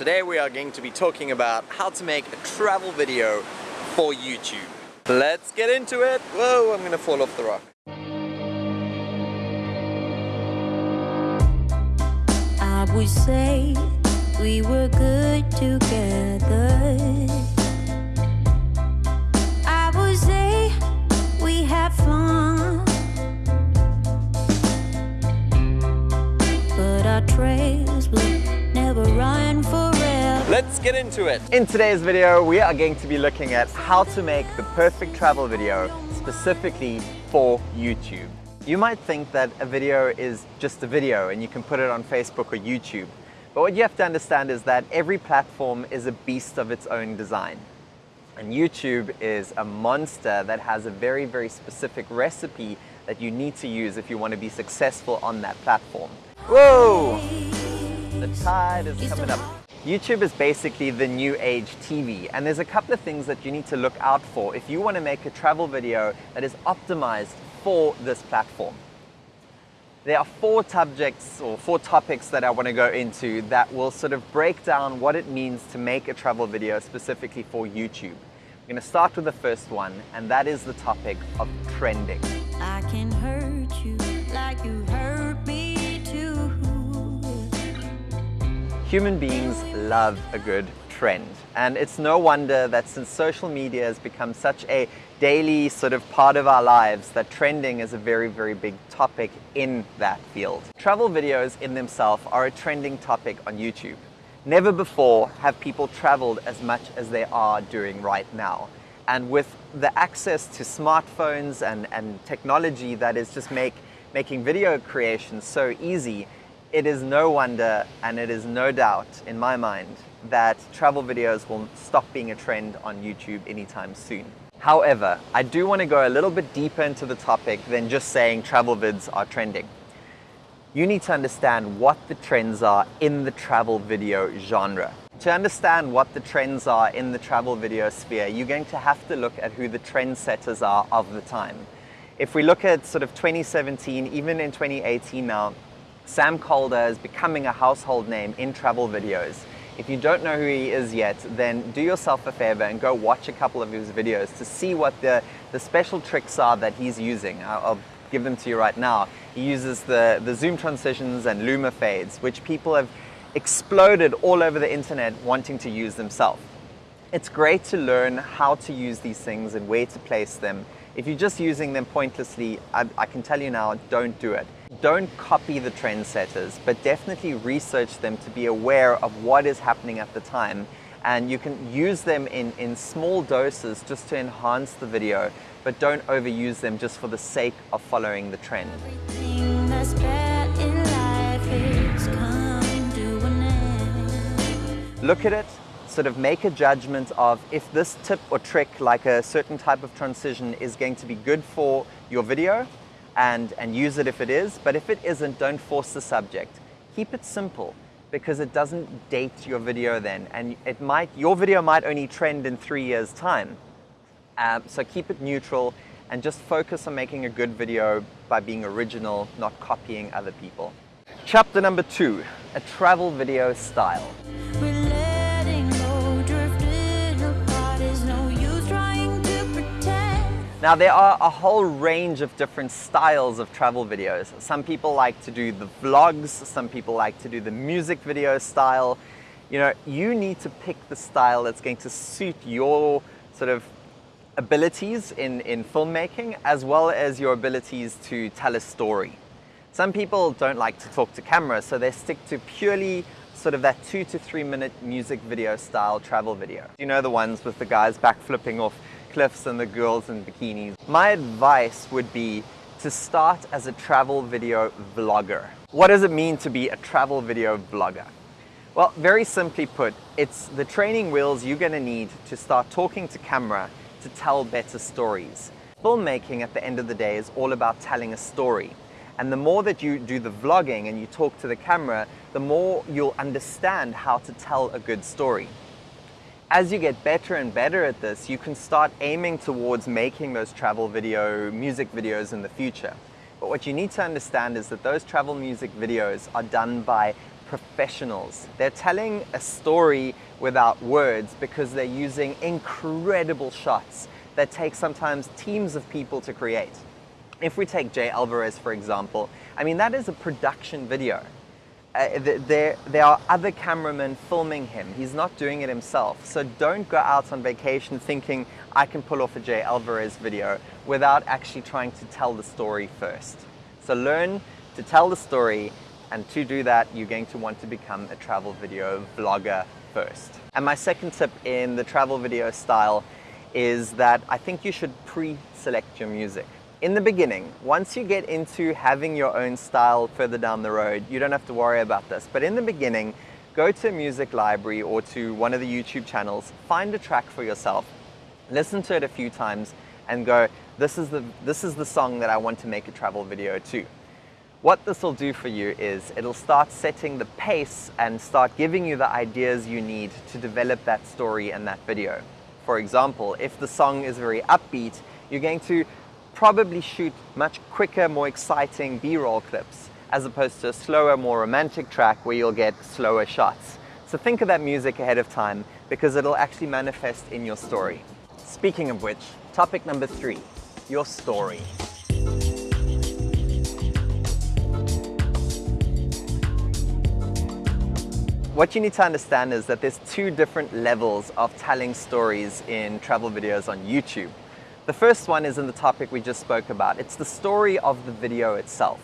Today we are going to be talking about how to make a travel video for YouTube. Let's get into it. Whoa, I'm gonna fall off the rock. I would say we were good together. Get into it. In today's video, we are going to be looking at how to make the perfect travel video specifically for YouTube. You might think that a video is just a video and you can put it on Facebook or YouTube. But what you have to understand is that every platform is a beast of its own design. And YouTube is a monster that has a very, very specific recipe that you need to use if you want to be successful on that platform. Whoa! The tide is coming up. YouTube is basically the new age TV and there's a couple of things that you need to look out for if you want to make a travel video that is optimized for this platform. There are four subjects or four topics that I want to go into that will sort of break down what it means to make a travel video specifically for YouTube. I'm going to start with the first one and that is the topic of trending. Human beings love a good trend. And it's no wonder that since social media has become such a daily sort of part of our lives that trending is a very, very big topic in that field. Travel videos in themselves are a trending topic on YouTube. Never before have people traveled as much as they are doing right now. And with the access to smartphones and, and technology that is just make, making video creation so easy, it is no wonder and it is no doubt in my mind that travel videos will stop being a trend on YouTube anytime soon. However, I do want to go a little bit deeper into the topic than just saying travel vids are trending. You need to understand what the trends are in the travel video genre. To understand what the trends are in the travel video sphere, you're going to have to look at who the trendsetters are of the time. If we look at sort of 2017, even in 2018 now, Sam Kolder is becoming a household name in travel videos. If you don't know who he is yet, then do yourself a favor and go watch a couple of his videos to see what the, the special tricks are that he's using. I'll, give them to you right now. He uses the, the zoom transitions and luma fades, which people have exploded all over the internet wanting to use themselves. It's great to learn how to use these things and where to place them. If you're just using them pointlessly, I, I can tell you now, don't do it. Don't copy the trendsetters, but definitely research them to be aware of what is happening at the time. And you can use them in, in small doses just to enhance the video, but don't overuse them just for the sake of following the trend. Everything that's bad in life is coming to an end. look at it, sort of make a judgment of if this tip or trick, like a certain type of transition, is going to be good for your video and, and use it if it is. But if it isn't, don't force the subject. Keep it simple because it doesn't date your video then. And it might, your video might only trend in three years time. Um, so keep it neutral and just focus on making a good video by being original, not copying other people. Chapter number two, a travel video style. Now there are a whole range of different styles of travel videos. Some people like to do the vlogs, some people like to do the music video style. You know, you need to pick the style that's going to suit your sort of abilities in, in filmmaking as well as your abilities to tell a story. Some people don't like to talk to camera, so they stick to purely sort of that two to three minute music video style travel video. You know the ones with the guys backflipping off cliffs and the girls in bikinis. My advice would be to start as a travel video vlogger. What does it mean to be a travel video vlogger? Well, very simply put, it's the training wheels you're gonna need to start talking to camera to tell better stories. Filmmaking at the end of the day is all about telling a story. And the more that you do the vlogging and you talk to the camera, the more you'll understand how to tell a good story. As you get better and better at this, you can start aiming towards making those travel video, music videos in the future. But what you need to understand is that those travel music videos are done by professionals. They're telling a story without words because they're using incredible shots that take sometimes teams of people to create. If we take Jay Alvarrez, for example, I mean, that is a production video. Uh, there, there are other cameramen filming him. He's not doing it himself. So don't go out on vacation thinking I can pull off a Jay Alvarrez video without actually trying to tell the story first. So learn to tell the story, and to do that, you're going to want to become a travel video vlogger first. And my second tip in the travel video style is that I think you should pre-select your music. In the beginning, once you get into having your own style further down the road, you don't have to worry about this. But in the beginning, go to a music library or to one of the YouTube channels, find a track for yourself, listen to it a few times, and go, this is the, this is the song that I want to make a travel video to. What this will do for you is it'll start setting the pace and start giving you the ideas you need to develop that story and that video. For example, if the song is very upbeat, you're going to probably shoot much quicker, more exciting B-roll clips as opposed to a slower, more romantic track where you'll get slower shots. So think of that music ahead of time because it'll actually manifest in your story. Speaking of which, topic number three, your story. What you need to understand is that there's two different levels of telling stories in travel videos on YouTube. The first one is in the topic we just spoke about. It's the story of the video itself,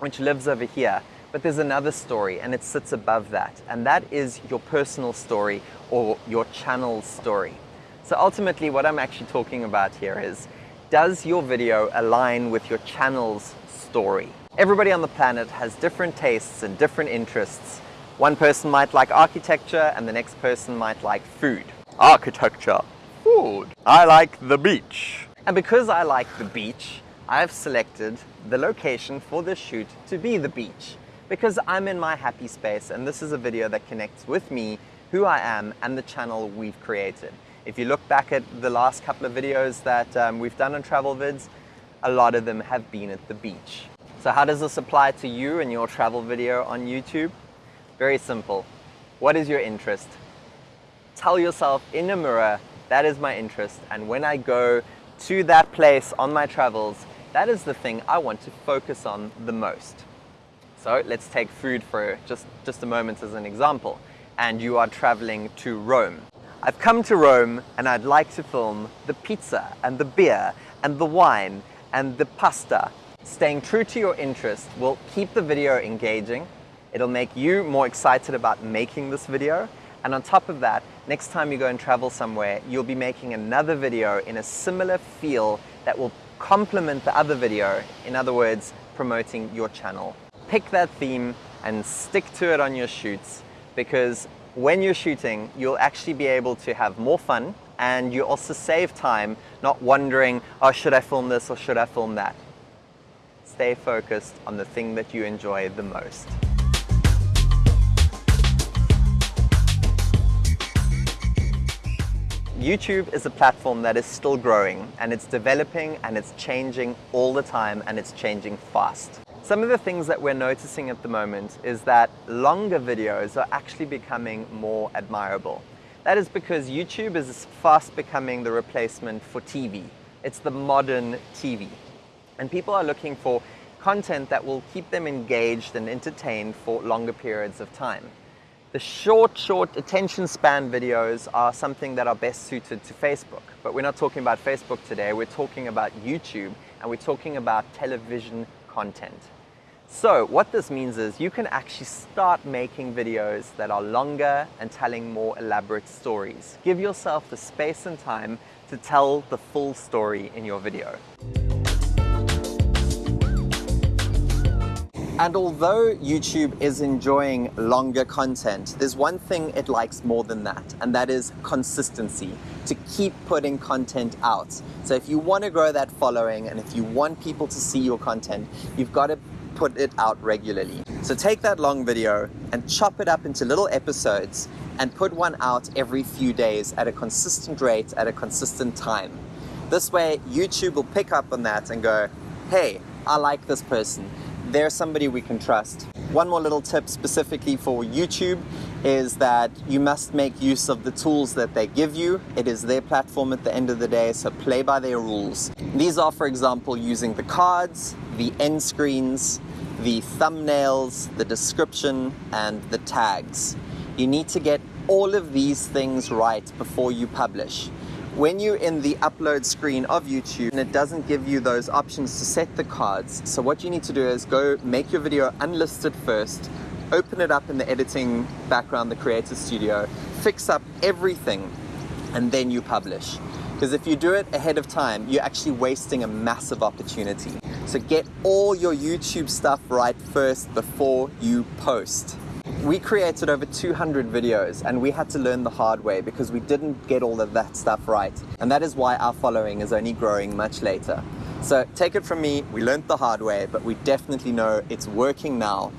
which lives over here. But there's another story and it sits above that. And that is your personal story or your channel story. So ultimately what I'm actually talking about here is, does your video align with your channel's story? Everybody on the planet has different tastes and different interests. One person might like architecture and the next person might like food. Architecture, food. I like the beach. And because I like the beach, I've selected the location for this shoot to be the beach because I'm in my happy space and this is a video that connects with me, who I am, and the channel we've created. If you look back at the last couple of videos that um, we've done on travel vids, a lot of them have been at the beach. So how does this apply to you and your travel video on YouTube? Very simple. What is your interest? Tell yourself in a mirror, that is my interest. And when I go to that place on my travels, that is the thing I want to focus on the most. So let's take food for just, just a moment as an example. And you are traveling to Rome. I've come to Rome and I'd like to film the pizza and the beer and the wine and the pasta. Staying true to your interest will keep the video engaging It'll make you more excited about making this video. And on top of that, next time you go and travel somewhere, you'll be making another video in a similar feel that will complement the other video. In other words, promoting your channel. Pick that theme and stick to it on your shoots because when you're shooting, you'll actually be able to have more fun and you also save time not wondering, oh, should I film this or should I film that? Stay focused on the thing that you enjoy the most. YouTube is a platform that is still growing and it's developing and it's changing all the time and it's changing fast. Some of the things that we're noticing at the moment is that longer videos are actually becoming more admirable. That is because YouTube is fast becoming the replacement for TV. It's the modern TV. And people are looking for content that will keep them engaged and entertained for longer periods of time. The short, short attention span videos are something that are best suited to Facebook. But we're not talking about Facebook today, we're talking about YouTube and we're talking about television content. So what this means is you can actually start making videos that are longer and telling more elaborate stories. Give yourself the space and time to tell the full story in your video. And although YouTube is enjoying longer content, there's one thing it likes more than that, and that is consistency, to keep putting content out. So if you want to grow that following and if you want people to see your content, you've got to put it out regularly. So take that long video and chop it up into little episodes and put one out every few days at a consistent rate at a consistent time. This way, YouTube will pick up on that and go, hey, I like this person they're somebody we can trust. One more little tip specifically for YouTube is that you must make use of the tools that they give you. It is their platform at the end of the day, so play by their rules. These are, for example, using the cards, the end screens, the thumbnails, the description, and the tags. You need to get all of these things right before you publish. When you're in the upload screen of YouTube and it doesn't give you those options to set the cards, so what you need to do is go make your video unlisted first, open it up in the editing background, the Creator Studio, fix up everything, and then you publish. Because if you do it ahead of time, you're actually wasting a massive opportunity. So get all your YouTube stuff right first before you post. We created over 200 videos and we had to learn the hard way because we didn't get all of that stuff right. And that is why our following is only growing much later. So take it from me, we learned the hard way, but we definitely know it's working now.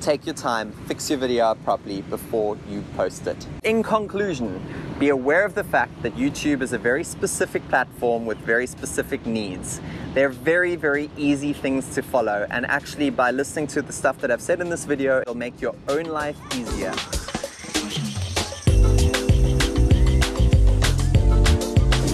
Take your time, fix your video properly before you post it. In conclusion, be aware of the fact that YouTube is a very specific platform with very specific needs. They're very, very easy things to follow, and actually, by listening to the stuff that I've said in this video, it'll make your own life easier.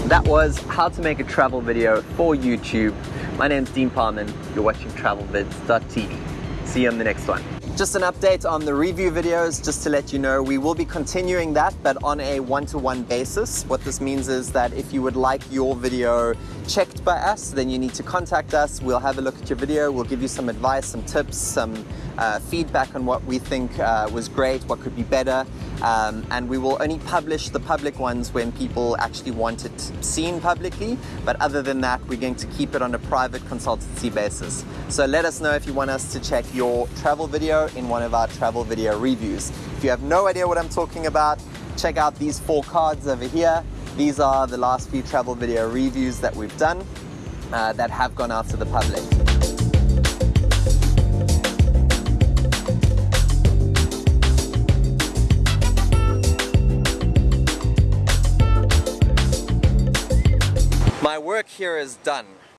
That was how to make a travel video for YouTube. My name's Dean Parman. You're watching travelvids.tv. See you on the next one. Just an update on the review videos, just to let you know, we will be continuing that, but on a one-to-one -one basis. What this means is that if you would like your video checked by us, then you need to contact us. We'll have a look at your video. We'll give you some advice, some tips, some uh, feedback on what we think uh, was great, what could be better. Um, and we will only publish the public ones when people actually want it seen publicly. But other than that, we're going to keep it on a private consultancy basis. So let us know if you want us to check your travel video in one of our travel video reviews. If you have no idea what I'm talking about, check out these four cards over here. These are the last few travel video reviews that we've done uh, that have gone out to the public. My work here is done.